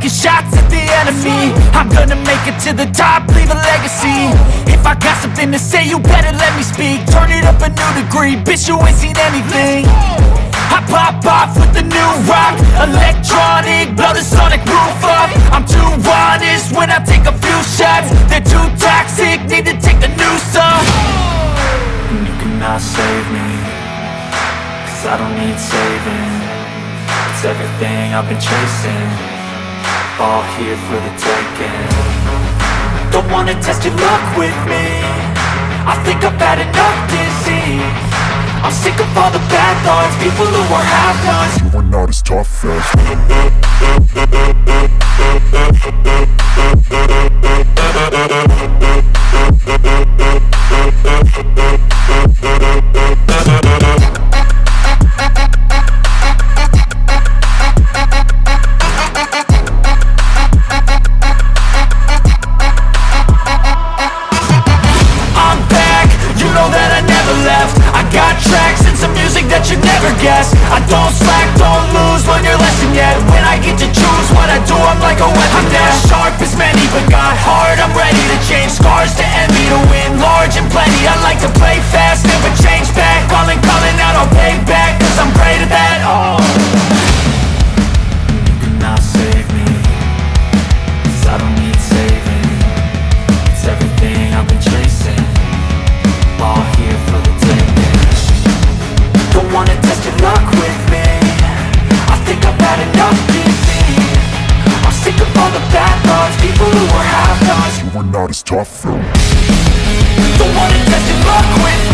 taking shots at the enemy. I'm gonna make it to the top, leave a legacy. If I got something to say, you better let me speak. Turn it up a new degree, bitch you ain't seen anything. I pop off with the new rock Electronic, blow the sonic roof up. I'm too honest when I take a few shots. They're too toxic, need to take the new off And you cannot save me Cause I don't need saving. It's everything I've been chasing All here for the taking. Don't wanna test your luck with me. I think I've had enough disease. I'm sick of all the bad thoughts People who are half-nots You are not as tough as I'm music you never guess. I don't slack, don't lose, learn your lesson yet. When I get to choose what I do, I'm like a weapon I'm not sharp as many, but got hard, I'm ready to change. Scars to envy To win are not as tough. As Don't wanna test your luck with